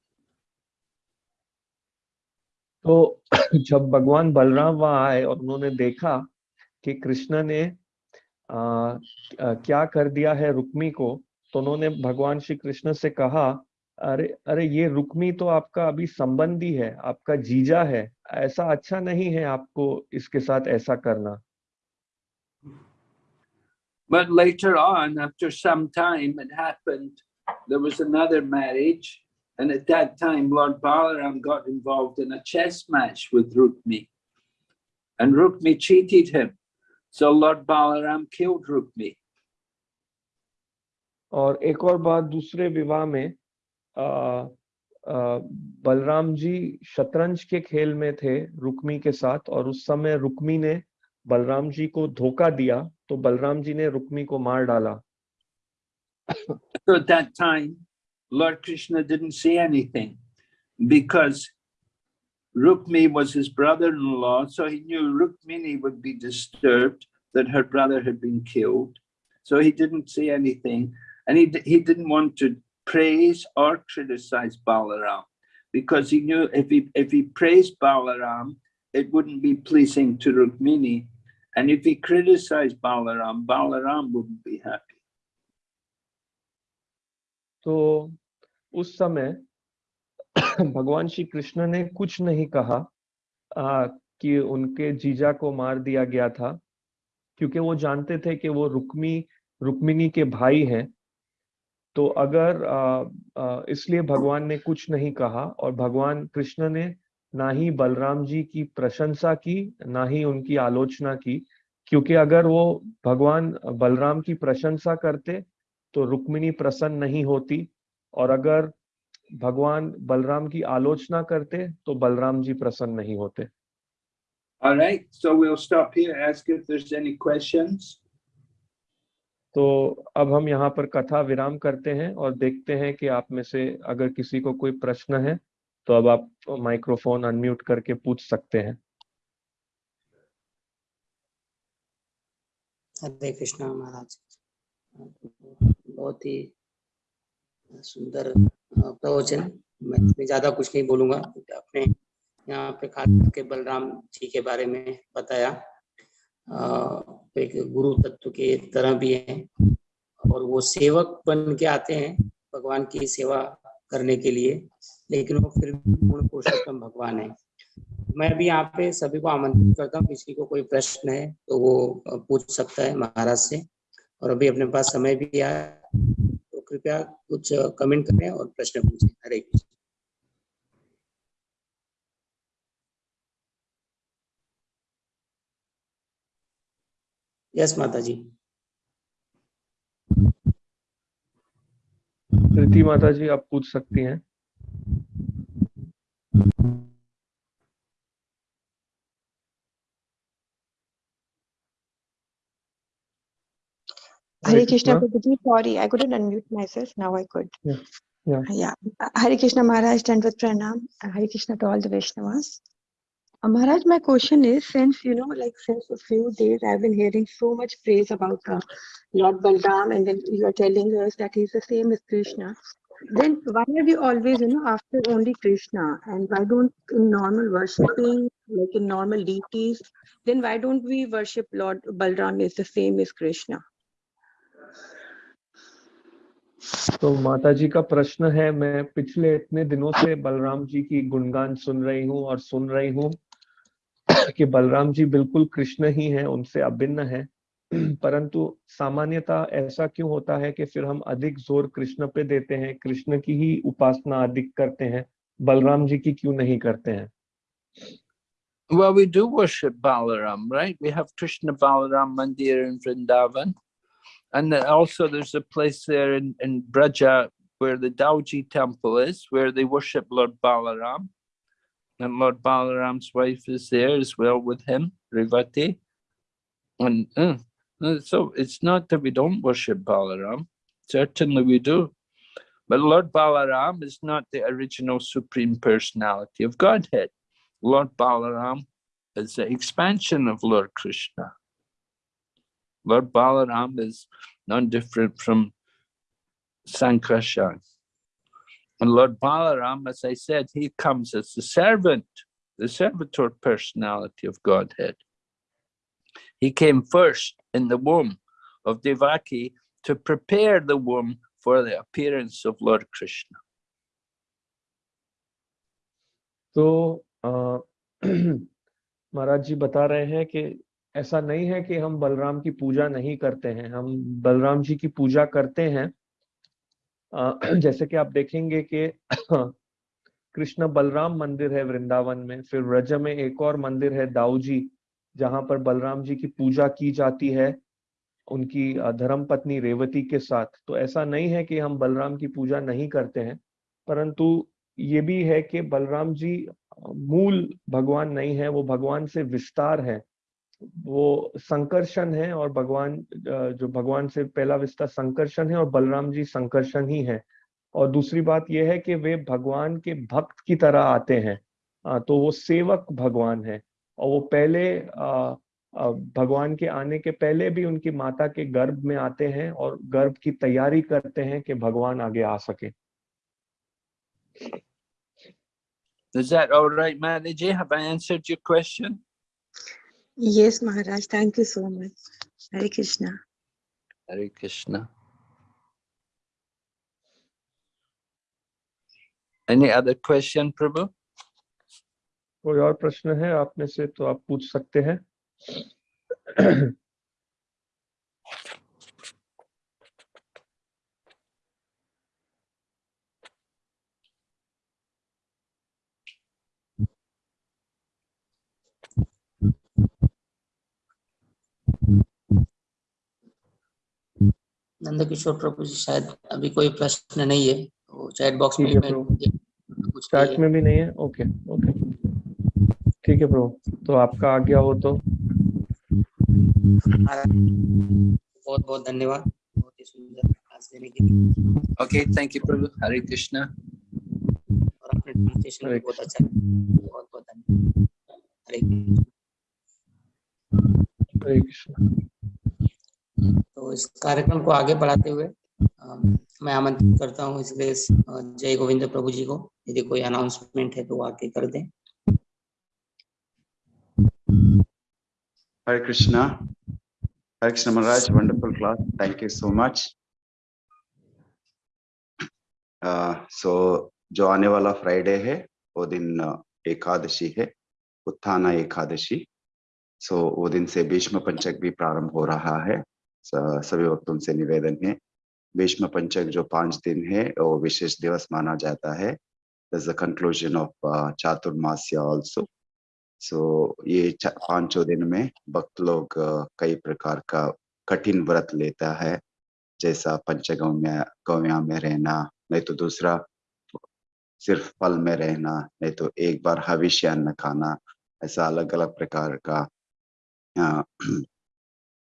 तो जब भगवान बलराम वहाँ आए और उन्होंने देखा कि कृष्ण ने आ, आ, क्या कर दिया है रुक्मी को तो उन्होंने भगवान श्री कृष्ण से कहा अरे अरे ये रुक्मी तो आपका अभी संबंधी है आपका जीजा है ऐसा अच्छा नहीं है आपको इसके साथ ऐसा करना But later on, after some time, it happened, there was another marriage. And at that time, Lord Balaram got involved in a chess match with Rukmi. And Rukmi cheated him. So Lord Balaram killed Rukmi. और एक और बात दूसरे विवाह में आ, आ, बलराम जी शतरंज के खेल में थे रुक्मी के साथ और उस समय रुक्मी ने बलराम जी को धोखा दिया तो बलराम जी ने रुक्मी को मार डाला So at that time, Lord Krishna didn't say anything because Rukmi was his brother-in-law, so he knew Rukmini would be disturbed that her brother had been killed. So he didn't say anything. And he, he didn't want to praise or criticize Balaram because he knew if he, if he praised Balaram, it wouldn't be pleasing to Rukmini. And if he criticized Balaram, Balaram wouldn't be happy. तो उस समय भगवान श्री कृष्ण ने कुछ नहीं कहा आ, कि उनके जीजा को मार दिया गया था क्योंकि वो जानते थे कि वो रुक्मी रुक्मिनी के भाई हैं तो अगर इसलिए भगवान ने कुछ नहीं कहा और भगवान कृष्ण ने ना ही बलराम जी की प्रशंसा की ना ही उनकी आलोचना की क्योंकि अगर वो भगवान बलराम की प्रशंसा करते तो रुक्मिणी प्रसन्न नहीं होती और अगर भगवान बलराम की आलोचना करते तो बलराम जी प्रसन्न नहीं होते All right, so we'll stop here, ask if there's any questions. तो अब हम यहाँ पर कथा विराम करते हैं और देखते हैं कि आप में से अगर किसी को कोई प्रश्न है तो अब आप माइक्रोफोन अनम्यूट करके पूछ सकते हैं। हरे कृष्णा महाराज बहुत ही सुंदर प्रवचन। मैं ज़्यादा कुछ नहीं बोलूँगा आपने यहाँ पे खास करके बलराम जी के बारे में बताया। अ, एक गुरु तत्व के तरह भी है और वो सेवक बन के आते हैं भगवान की सेवा करने के लिए। लेकिन वो फिर भी पूर्ण पुरुषोत्तम भगवान है। मैं भी यहाँ पे सभी को आमंत्रित करता हूँ किसी को कोई प्रश्न है तो वो पूछ सकता है महाराज से। और अभी अपने पास समय भी आया तो कृपया कुछ कमेंट करें और प्रश्न पूछें। हरे कृष्ण। यस माता जी प्रीति माता जी आप पूछ सकती हैं। Hare Krishna Prabhuji, sorry, I couldn't unmute myself. Now I could. Yeah, yeah. Yeah. Hare Krishna Maharaj, with Pranam. Hare Krishna to all the Vaishnavas. Uh, Maharaj, my question is, since, you know, like since a few days, I've been hearing so much praise about uh, Lord Balram, and then you are telling us that he's the same as Krishna. Then why are we always, you know, after only Krishna? And why don't, in normal worshipping, like in normal deities, then why don't we worship Lord Balram is the same as Krishna? तो माता जी का प्रश्न है मैं पिछले इतने दिनों से बलराम जी की गुणगान सुन रही हूँ और सुन रही हूँ कि बलराम जी बिल्कुल कृष्ण ही हैं उनसे अभिन्न है परंतु सामान्यता ऐसा क्यों होता है कि फिर हम अधिक ज़ोर कृष्ण पे देते हैं कृष्ण की ही उपासना अधिक करते हैं बलराम जी की क्यों नहीं करते हैं Well, we do worship Balaram, right? We have Krishna Balaram Mandir in Vrindavan. And also there's a place there in, in Braja where the Dauji temple is, where they worship Lord Balaram. And Lord Balaram's wife is there as well with him, Rivati. And uh, uh, so it's not that we don't worship Balaram, certainly we do. But Lord Balaram is not the original Supreme Personality of Godhead. Lord Balaram is the expansion of Lord Krishna. Lord Balaram is non different from Sankarshan. And Lord Balaram, as I said, he comes as the servant, the servitor personality of Godhead. He came first in the womb of Devaki to prepare the womb for the appearance of Lord Krishna. तो अ, महाराज जी बता रहे हैं कि ऐसा नहीं है कि हम बलराम की पूजा नहीं करते हैं। हम बलराम जी की पूजा करते हैं। जैसे कि आप देखेंगे कि कृष्ण बलराम मंदिर है वृंदावन में, फिर व्रज में एक और मंदिर है दाऊ जी जहाँ पर बलराम जी की पूजा की जाती है उनकी धर्म पत्नी रेवती के साथ। तो ऐसा नहीं है कि हम बलराम की पूजा नहीं करते हैं, परंतु ये भी है कि बलराम जी मूल भगवान नहीं है, वो भगवान से विस्तार है। वो संकर्षण है और भगवान जो भगवान से पहला विस्तार संकर्षण है और बलराम जी संकर्षण ही है और दूसरी बात यह है कि वे भगवान के भक्त की तरह आते हैं तो वो सेवक भगवान है और वो पहले भगवान के आने के पहले भी उनकी माता के गर्भ में आते हैं और गर्भ की तैयारी करते हैं कि भगवान आगे आ सके Is that all right, Mataji? Have I answered your question? Yes, Maharaj. Thank you so much. Hare Krishna. Hare Krishna. Any other question, Prabhu? कोई और प्रश्न है आप में से तो आप पूछ सकते हैं नंद किशोर प्रभु जी शायद अभी कोई प्रश्न नहीं है। तो चैट बॉक्स में प्रभु। कुछ चैट में भी नहीं है? ओके ओके ठीक है प्रभु तो आपका आज्ञा हो तो। बहुत बहुत धन्यवाद। बहुत ही सुंदर क्लास देने के लिए। Okay, thank you, Prabhu. Hare Krishna. और अपने ट्रांसलेशन भी हरे बहुत अच्छा बहुत बहुत धन्यवाद। हरे कृष्ण। हरे कृष्ण तो इस कार्यक्रम को आगे बढ़ाते हुए मैं आमंत्रित करता हूँ इसलिए जय गोविंद प्रभु जी को यदि कोई अनाउंसमेंट है तो आके कर दें Krishna. Hare Krishna Maharaj, wonderful class. Thank you so much. Uh, so जो आने वाला फ्राइडे है वो दिन एकादशी है उत्थाना एकादशी सो so, वो दिन से भीष्म पंचक भी प्रारंभ हो रहा है स- सभी भक्तों से निवेदन है। भीष्म पंचक जो पाँच दिन है वो विशेष दिवस माना जाता है। The conclusion of Chaturmasya also so ये पाँचों दिन में भक्त लोग अ, कई प्रकार का कठिन व्रत लेता है। जैसा पंचगव्य गव्या में रहना नहीं तो दूसरा सिर्फ़ फल में रहना नहीं तो एक बार हविष्य अन्न खाना ऐसा अलग अलग प्रकार का अ,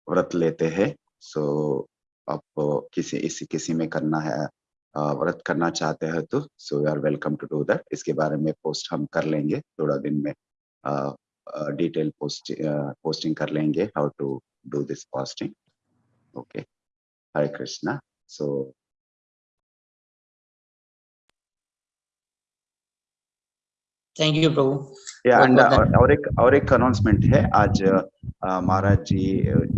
व्रत लेते हैं। सो आप किसी, इसी, किसी में करना है व्रत करना चाहते हैं तो so you are welcome to do that इसके बारे में पोस्ट हम कर लेंगे, थोड़ा दिन में डिटेल पोस्ट पोस्टिंग कर लेंगे how to do this posting okay Hare Krishna so thank you Prabhu yeah and और एक और एक अनाउंसमेंट है. आज महाराज जी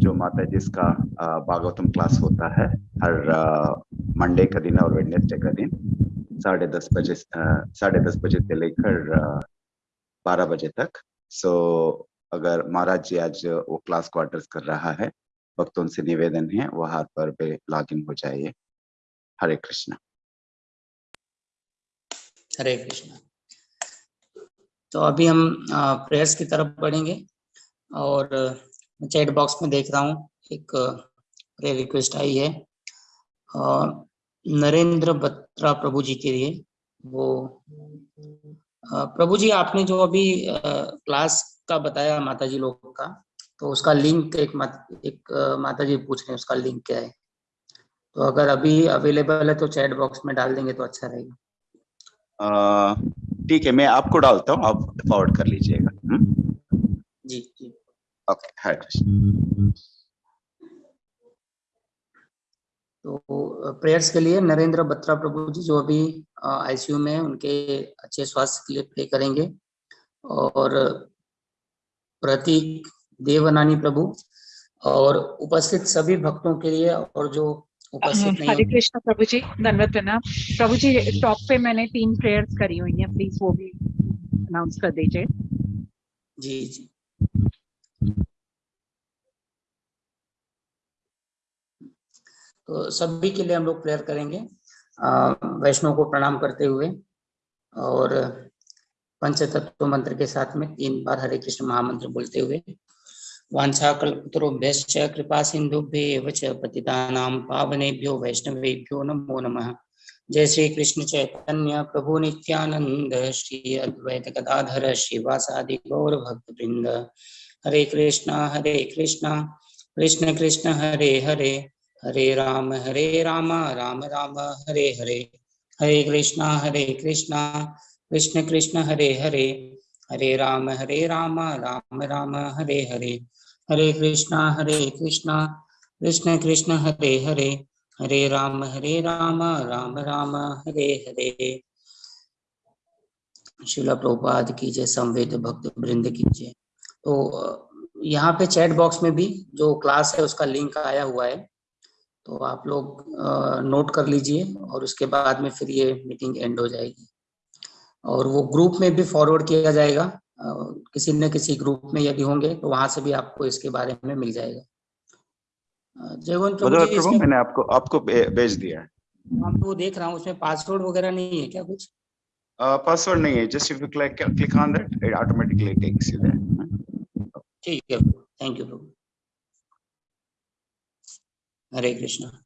जो माता जी का भागवतम क्लास होता है हर मंडे का दिन और वेडनेसडे का दिन साढ़े दस बजे साढ़े दस बजे से लेकर बारह बजे तक. सो so, अगर महाराज जी आज वो क्लास को क्वार्टर्स कर रहा है भक्तों से निवेदन है वहाँ पर पे लॉग इन हो जाइए. हरे कृष्णा. हरे कृष्णा. तो अभी हम प्रेयर्स की तरफ़ बढ़ेंगे और चैट बॉक्स में देख रहा हूँ एक प्रेयर रिक्वेस्ट आई है। नरेंद्र बत्रा प्रभु जी के लिए वो प्रभु जी आपने जो अभी क्लास का बताया माता जी लोग का तो उसका लिंक एक मात, एक माता जी पूछ रहे हैं उसका लिंक क्या है? तो अगर अभी अवेलेबल है तो चैट बॉक्स में डाल देंगे तो अच्छा रहेगा। ठीक है मैं आपको डालता हूँ आप फॉरवर्ड कर लीजिएगा। हम्म? जी जी। ओके हरे कृष्ण तो प्रेयर्स के लिए नरेंद्र बत्रा प्रभु जी जो अभी आईसीयू में उनके अच्छे स्वास्थ्य के लिए प्रे करेंगे। और प्रतीक देवनानी प्रभु और उपस्थित सभी भक्तों के लिए और जो हाँ, हरे कृष्ण प्रभु जी धन्यवाद प्रणाम। प्रभु जी टॉप पे मैंने तीन प्रेयर्स करी हुई हैं प्लीज़ वो भी अनाउंस कर दीजिए। जी जी। तो सभी के लिए हम लोग प्रेयर करेंगे। वैष्णव को प्रणाम करते हुए और पंचतत्व मंत्र के साथ में तीन बार हरे कृष्ण महामंत्र बोलते हुए वांछा कल्पतरुभ्यश्च कृपा सिंधुभ्येव च पतितानां पावनेभ्यो वैष्णवेभ्यो नमो नमः। जय श्री कृष्ण चैतन्य प्रभु नित्यानंद श्री अद्वैत गदाधर, श्रीवासादि गौर भक्त हरे कृष्णा हरे कृष्णा, कृष्ण कृष्ण, हरे हरे हरे राम हरे राम राम राम, हरे हरे। हरे कृष्णा हरे कृष्णा, कृष्ण कृष्ण, हरे हरे। हरे राम हरे राम राम राम, हरे हरे। हरे कृष्णा हरे कृष्णा। कृष्ण कृष्ण, हरे हरे। हरे राम हरे राम राम राम, हरे हरे। शिला प्रभुपाद की जय संवेद भक्त वृंद की जय तो यहाँ पे चैट बॉक्स में भी जो क्लास है उसका लिंक आया हुआ है। तो आप लोग नोट कर लीजिए और उसके बाद में फिर ये मीटिंग एंड हो जाएगी। और वो ग्रुप में भी फॉरवर्ड किया जाएगा। किसी न किसी ग्रुप में यदि होंगे तो वहाँ से भी आपको इसके बारे में मिल जाएगा। अ, जय प्रभु मैंने आपको आपको भेज दिया है। हम वो देख रहा हूँ उसमें पासवर्ड वगैरह नहीं है क्या कुछ? पासवर्ड नहीं है just if you click click on that it automatically takes you there ठीक है थैंक यू प्रभु। हरे कृष्णा।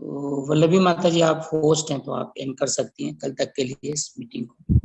तो वल्लभी माता जी आप होस्ट हैं तो आप एंड कर सकती हैं कल तक के लिए इस मीटिंग को।